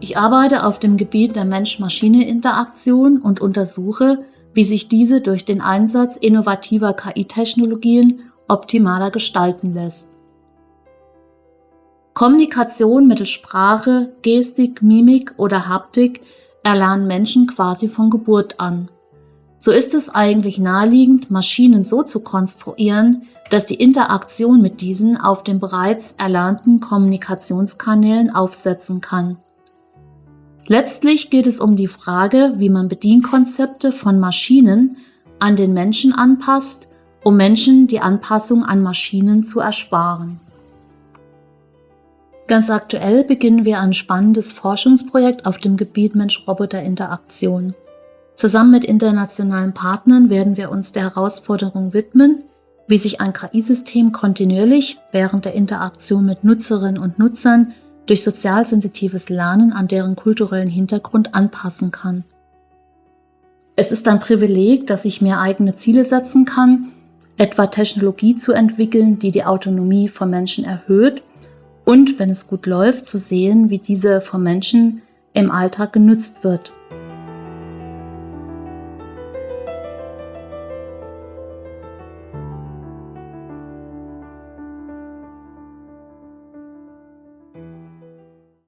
Ich arbeite auf dem Gebiet der Mensch-Maschine-Interaktion und untersuche, wie sich diese durch den Einsatz innovativer KI-Technologien optimaler gestalten lässt. Kommunikation mittels Sprache, Gestik, Mimik oder Haptik erlernen Menschen quasi von Geburt an. So ist es eigentlich naheliegend, Maschinen so zu konstruieren, dass die Interaktion mit diesen auf den bereits erlernten Kommunikationskanälen aufsetzen kann. Letztlich geht es um die Frage, wie man Bedienkonzepte von Maschinen an den Menschen anpasst, um Menschen die Anpassung an Maschinen zu ersparen. Ganz aktuell beginnen wir ein spannendes Forschungsprojekt auf dem Gebiet Mensch-Roboter-Interaktion. Zusammen mit internationalen Partnern werden wir uns der Herausforderung widmen, wie sich ein KI-System kontinuierlich während der Interaktion mit Nutzerinnen und Nutzern durch sozialsensitives Lernen an deren kulturellen Hintergrund anpassen kann. Es ist ein Privileg, dass ich mir eigene Ziele setzen kann, etwa Technologie zu entwickeln, die die Autonomie von Menschen erhöht und, wenn es gut läuft, zu sehen, wie diese von Menschen im Alltag genutzt wird.